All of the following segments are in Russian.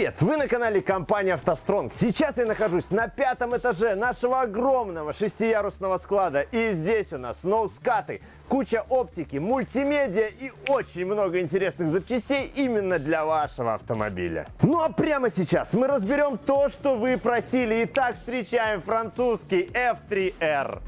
Привет! Вы на канале компании «АвтоСтронг». Сейчас я нахожусь на пятом этаже нашего огромного шестиярусного склада. И здесь у нас ноускаты, куча оптики, мультимедиа и очень много интересных запчастей именно для вашего автомобиля. Ну а прямо сейчас мы разберем то, что вы просили. Итак, встречаем французский F3R.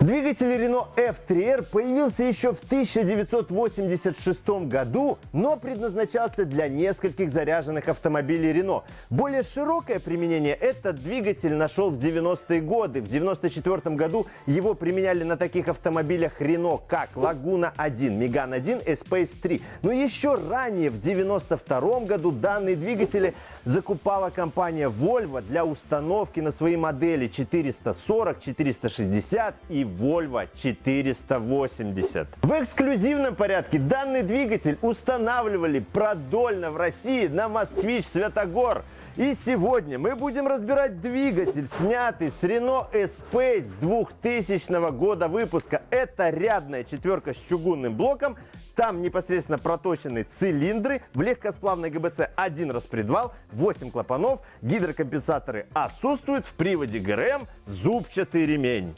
Двигатель Renault F3R появился еще в 1986 году, но предназначался для нескольких заряженных автомобилей Renault. Более широкое применение этот двигатель нашел в 90-е годы. В 1994 году его применяли на таких автомобилях Renault, как Laguna 1, Megane 1 и Space 3. Но еще ранее, в 1992 году, данные двигатели закупала компания Volvo для установки на свои модели 440, 460 и Volvo 480. В эксклюзивном порядке данный двигатель устанавливали продольно в России на Москвич Святогор. И сегодня мы будем разбирать двигатель, снятый с Renault Espace 2000 года выпуска. Это рядная четверка с чугунным блоком. Там непосредственно проточены цилиндры. В легкосплавной ГБЦ один распредвал, 8 клапанов, гидрокомпенсаторы отсутствуют. В приводе ГРМ зубчатый ремень.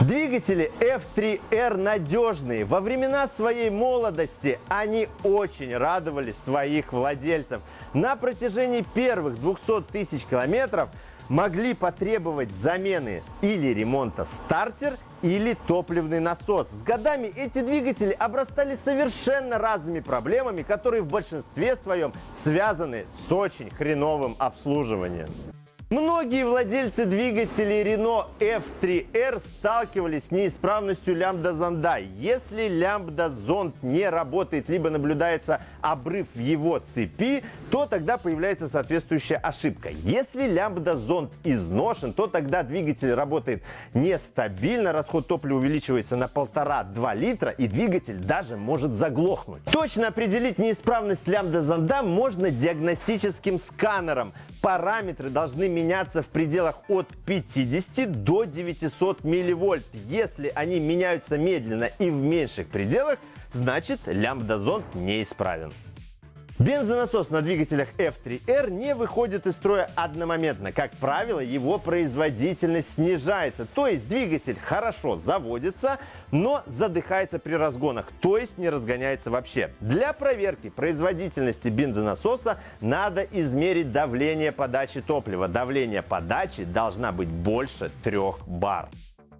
Двигатели F3R надежные. Во времена своей молодости они очень радовали своих владельцев. На протяжении первых 200 тысяч километров могли потребовать замены или ремонта стартер, или топливный насос. С годами эти двигатели обрастали совершенно разными проблемами, которые в большинстве своем связаны с очень хреновым обслуживанием. Многие владельцы двигателей Renault F3R сталкивались с неисправностью лямбда-зонда. Если лямбда-зонд не работает, либо наблюдается обрыв в его цепи, то тогда появляется соответствующая ошибка. Если лямбда-зонд изношен, то тогда двигатель работает нестабильно, расход топлива увеличивается на 1,5-2 литра, и двигатель даже может заглохнуть. Точно определить неисправность лямбда-зонда можно диагностическим сканером. Параметры должны меняться в пределах от 50 до 900 милливольт. Если они меняются медленно и в меньших пределах, значит лямбда-зонд неисправен. Бензонасос на двигателях F3R не выходит из строя одномоментно. Как правило, его производительность снижается. То есть двигатель хорошо заводится, но задыхается при разгонах, то есть не разгоняется вообще. Для проверки производительности бензонасоса надо измерить давление подачи топлива. Давление подачи должна быть больше 3 бар.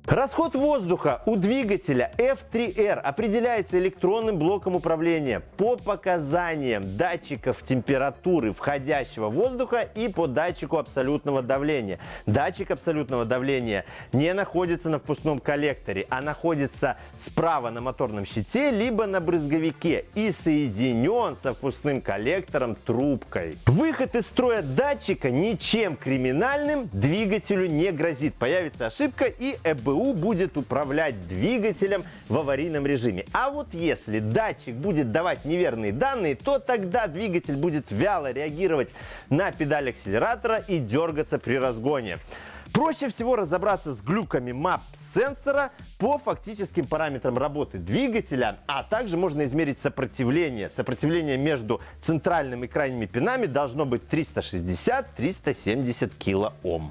Расход воздуха у двигателя F3R определяется электронным блоком управления по показаниям датчиков температуры входящего воздуха и по датчику абсолютного давления. Датчик абсолютного давления не находится на впускном коллекторе, а находится справа на моторном щите, либо на брызговике и соединен со впускным коллектором трубкой. Выход из строя датчика ничем криминальным двигателю не грозит. Появится ошибка и ЭБУ ГБУ будет управлять двигателем в аварийном режиме. А вот если датчик будет давать неверные данные, то тогда двигатель будет вяло реагировать на педаль акселератора и дергаться при разгоне. Проще всего разобраться с глюками MAP сенсора по фактическим параметрам работы двигателя, а также можно измерить сопротивление. Сопротивление между центральным и крайними пинами должно быть 360-370 килоом.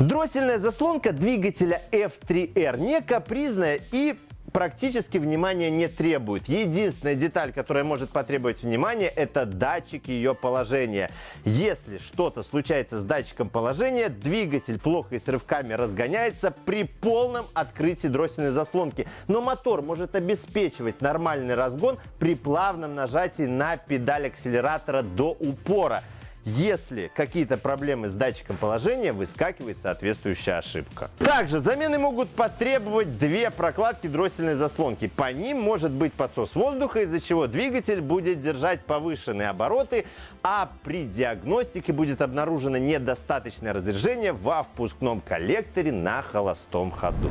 Дроссельная заслонка двигателя F3R не капризная и практически внимания не требует. Единственная деталь, которая может потребовать внимания, это датчик ее положения. Если что-то случается с датчиком положения, двигатель плохо и с рывками разгоняется при полном открытии дроссельной заслонки. Но мотор может обеспечивать нормальный разгон при плавном нажатии на педаль акселератора до упора. Если какие-то проблемы с датчиком положения, выскакивает соответствующая ошибка. Также замены могут потребовать две прокладки дроссельной заслонки. По ним может быть подсос воздуха, из-за чего двигатель будет держать повышенные обороты, а при диагностике будет обнаружено недостаточное разряжение во впускном коллекторе на холостом ходу.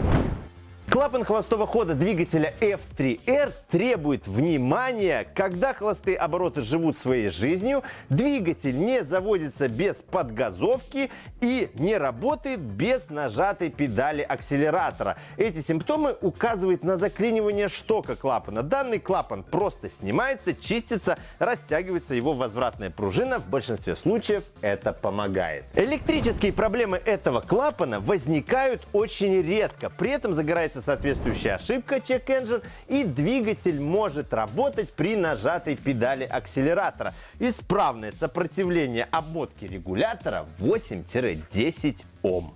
Клапан холостого хода двигателя F3R требует внимания, когда холостые обороты живут своей жизнью, двигатель не заводится без подгазовки и не работает без нажатой педали акселератора. Эти симптомы указывают на заклинивание штока клапана. Данный клапан просто снимается, чистится, растягивается его возвратная пружина. В большинстве случаев это помогает. Электрические проблемы этого клапана возникают очень редко. При этом загорается появляется соответствующая ошибка Check Engine и двигатель может работать при нажатой педали акселератора. Исправное сопротивление обмотки регулятора 8-10 Ом.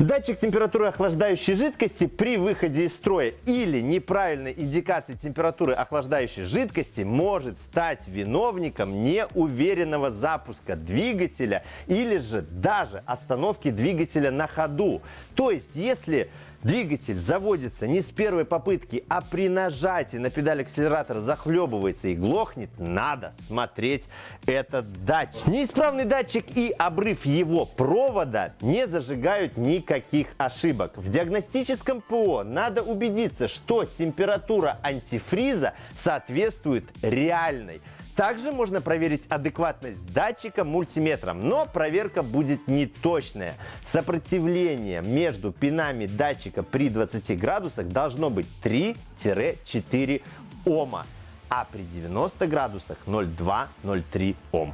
Датчик температуры охлаждающей жидкости при выходе из строя или неправильной индикации температуры охлаждающей жидкости может стать виновником неуверенного запуска двигателя или же даже остановки двигателя на ходу. То есть, если Двигатель заводится не с первой попытки, а при нажатии на педаль акселератора захлебывается и глохнет, надо смотреть этот датчик. Неисправный датчик и обрыв его провода не зажигают никаких ошибок. В диагностическом ПО надо убедиться, что температура антифриза соответствует реальной. Также можно проверить адекватность датчика мультиметром, но проверка будет неточная. Сопротивление между пинами датчика при 20 градусах должно быть 3-4 Ома, а при 90 градусах 0,2-0,3 Ом.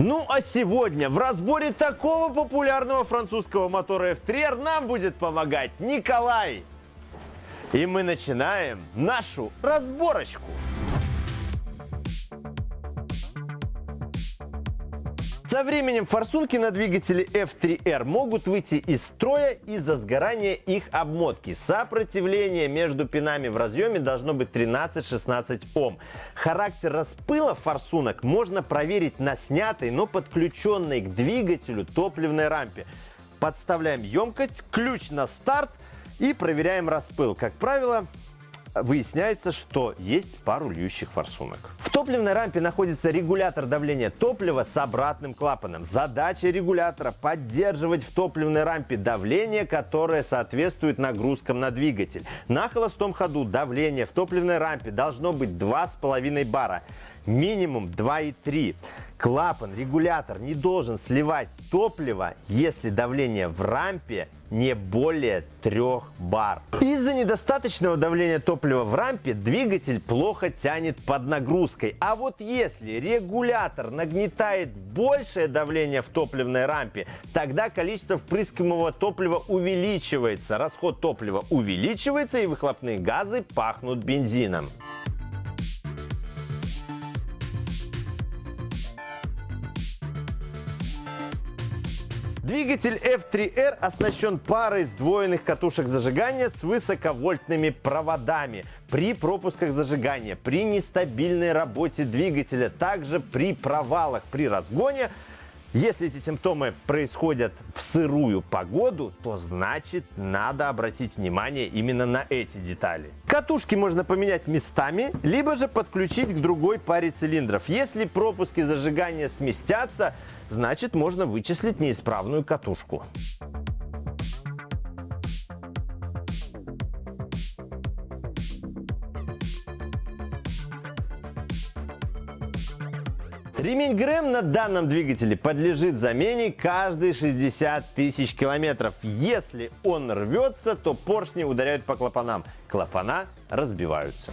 Ну а сегодня в разборе такого популярного французского мотора F3R нам будет помогать Николай. И мы начинаем нашу разборочку. Со временем форсунки на двигателе F3R могут выйти из строя из-за сгорания их обмотки. Сопротивление между пинами в разъеме должно быть 13-16 Ом. Характер распыла форсунок можно проверить на снятой, но подключенной к двигателю топливной рампе. Подставляем емкость, ключ на старт и проверяем распыл. Как правило, выясняется, что есть пару льющих форсунок. В топливной рампе находится регулятор давления топлива с обратным клапаном. Задача регулятора – поддерживать в топливной рампе давление, которое соответствует нагрузкам на двигатель. На холостом ходу давление в топливной рампе должно быть 2,5 бара, минимум 2,3. Клапан, регулятор не должен сливать топливо, если давление в рампе не более 3 бар. Из-за недостаточного давления топлива в рампе двигатель плохо тянет под нагрузкой. А вот если регулятор нагнетает большее давление в топливной рампе, тогда количество впрыскиваемого топлива увеличивается, расход топлива увеличивается и выхлопные газы пахнут бензином. Двигатель F3R оснащен парой сдвоенных катушек зажигания с высоковольтными проводами. При пропусках зажигания, при нестабильной работе двигателя, также при провалах при разгоне если эти симптомы происходят в сырую погоду, то значит надо обратить внимание именно на эти детали. Катушки можно поменять местами, либо же подключить к другой паре цилиндров. Если пропуски зажигания сместятся, значит можно вычислить неисправную катушку. Ремень ГРМ на данном двигателе подлежит замене каждые 60 тысяч километров. Если он рвется, то поршни ударяют по клапанам. Клапана разбиваются.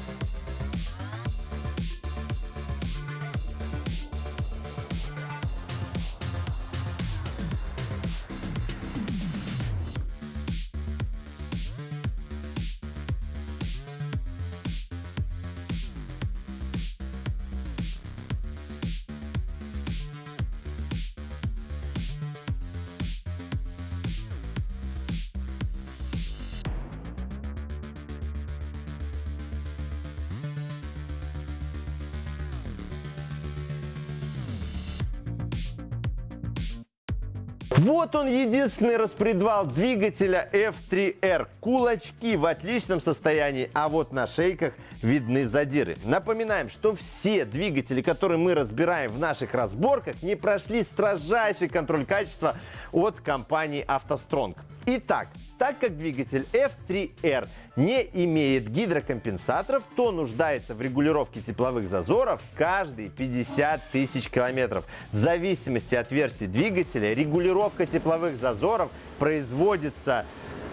Вот он единственный распредвал двигателя F3R. Кулачки в отличном состоянии, а вот на шейках видны задиры. Напоминаем, что все двигатели, которые мы разбираем в наших разборках, не прошли строжайший контроль качества от компании автостронг. Итак, так как двигатель F3R не имеет гидрокомпенсаторов, то нуждается в регулировке тепловых зазоров каждые 50 тысяч километров. В зависимости от версии двигателя регулировка тепловых зазоров производится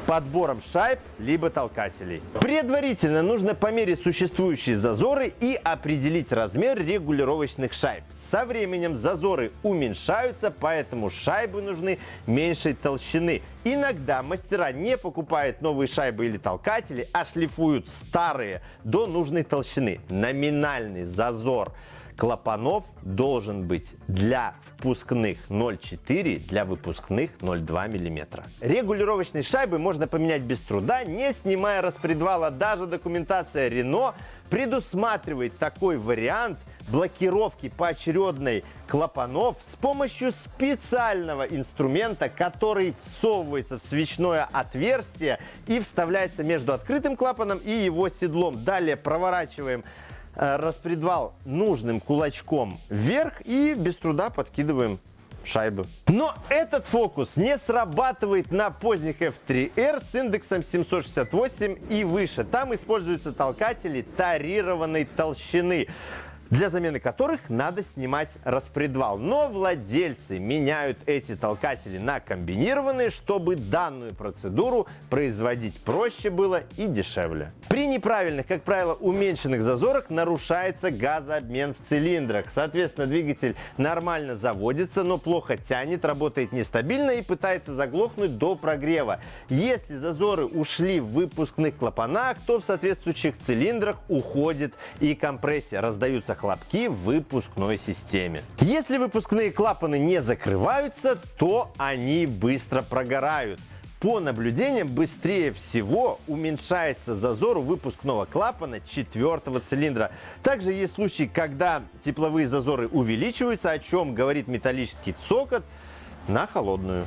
подбором шайб либо толкателей. Предварительно нужно померить существующие зазоры и определить размер регулировочных шайб. Со временем зазоры уменьшаются, поэтому шайбы нужны меньшей толщины. Иногда мастера не покупают новые шайбы или толкатели, а шлифуют старые до нужной толщины. Номинальный зазор клапанов должен быть для впускных 0,4, для выпускных 0,2 мм. Регулировочные шайбы можно поменять без труда, не снимая распредвала. Даже документация Renault предусматривает такой вариант блокировки поочередной клапанов с помощью специального инструмента, который всовывается в свечное отверстие и вставляется между открытым клапаном и его седлом. Далее проворачиваем распредвал нужным кулачком вверх и без труда подкидываем шайбы. Но этот фокус не срабатывает на поздних F3R с индексом 768 и выше. Там используются толкатели тарированной толщины для замены которых надо снимать распредвал. Но владельцы меняют эти толкатели на комбинированные, чтобы данную процедуру производить проще было и дешевле. При неправильных, как правило, уменьшенных зазорах нарушается газообмен в цилиндрах. Соответственно, двигатель нормально заводится, но плохо тянет, работает нестабильно и пытается заглохнуть до прогрева. Если зазоры ушли в выпускных клапанах, то в соответствующих цилиндрах уходит и компрессия. Раздаются хлопки в выпускной системе. Если выпускные клапаны не закрываются, то они быстро прогорают. По наблюдениям, быстрее всего уменьшается зазор у выпускного клапана четвертого цилиндра. Также есть случаи, когда тепловые зазоры увеличиваются, о чем говорит металлический цокот на холодную.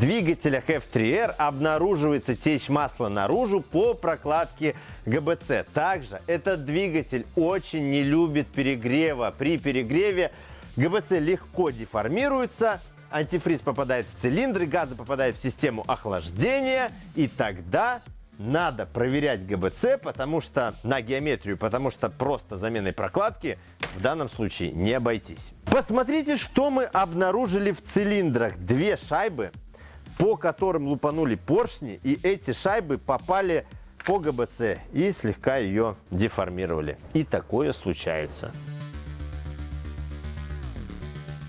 Двигателях F3R обнаруживается течь масла наружу по прокладке ГБЦ. Также этот двигатель очень не любит перегрева. При перегреве ГБЦ легко деформируется, антифриз попадает в цилиндры, газы попадают в систему охлаждения, и тогда надо проверять ГБЦ, потому что на геометрию, потому что просто заменой прокладки в данном случае не обойтись. Посмотрите, что мы обнаружили в цилиндрах. Две шайбы по которым лупанули поршни, и эти шайбы попали по ГБЦ и слегка ее деформировали. И такое случается.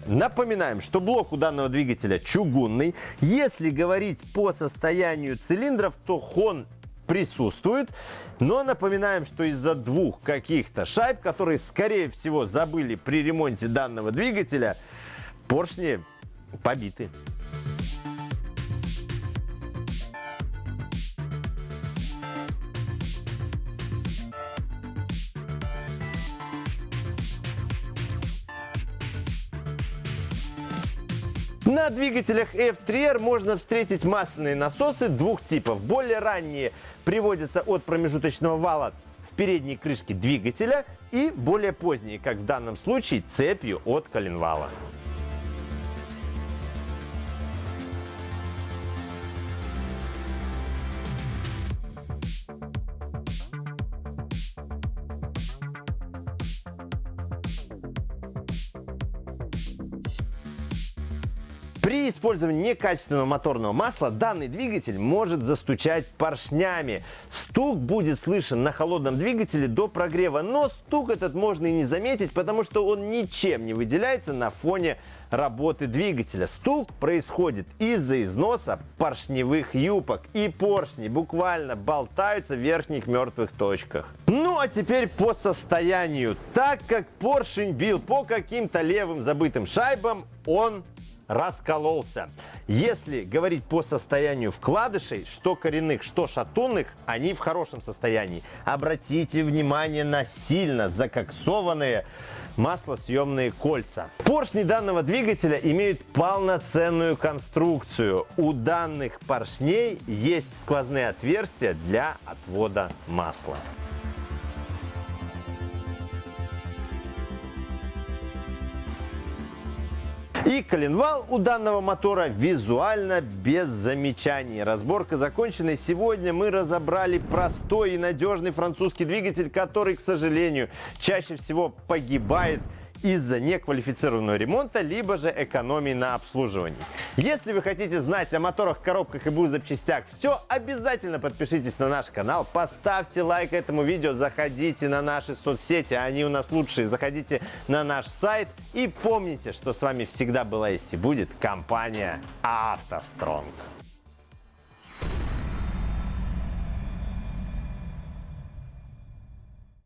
Напоминаем, что блок у данного двигателя чугунный. Если говорить по состоянию цилиндров, то хон присутствует. Но напоминаем, что из-за двух каких-то шайб, которые, скорее всего, забыли при ремонте данного двигателя, поршни побиты. Двигателях F3R можно встретить масляные насосы двух типов. Более ранние приводятся от промежуточного вала в передней крышке двигателя и более поздние, как в данном случае, цепью от коленвала. При использовании некачественного моторного масла данный двигатель может застучать поршнями. Стук будет слышен на холодном двигателе до прогрева, но стук этот можно и не заметить, потому что он ничем не выделяется на фоне работы двигателя. Стук происходит из-за износа поршневых юбок. И поршни буквально болтаются в верхних мертвых точках. Ну а теперь по состоянию. Так как поршень бил по каким-то левым забытым шайбам, он раскололся. Если говорить по состоянию вкладышей, что коренных, что шатунных, они в хорошем состоянии. Обратите внимание на сильно закоксованные маслосъемные кольца. Поршни данного двигателя имеют полноценную конструкцию. У данных поршней есть сквозные отверстия для отвода масла. И коленвал у данного мотора визуально без замечаний. Разборка закончена. Сегодня мы разобрали простой и надежный французский двигатель, который, к сожалению, чаще всего погибает из-за неквалифицированного ремонта, либо же экономии на обслуживании. Если вы хотите знать о моторах, коробках и БУ запчастях все, обязательно подпишитесь на наш канал, поставьте лайк этому видео, заходите на наши соцсети, они у нас лучшие, заходите на наш сайт и помните, что с вами всегда была есть и будет компания «АвтоСтронг».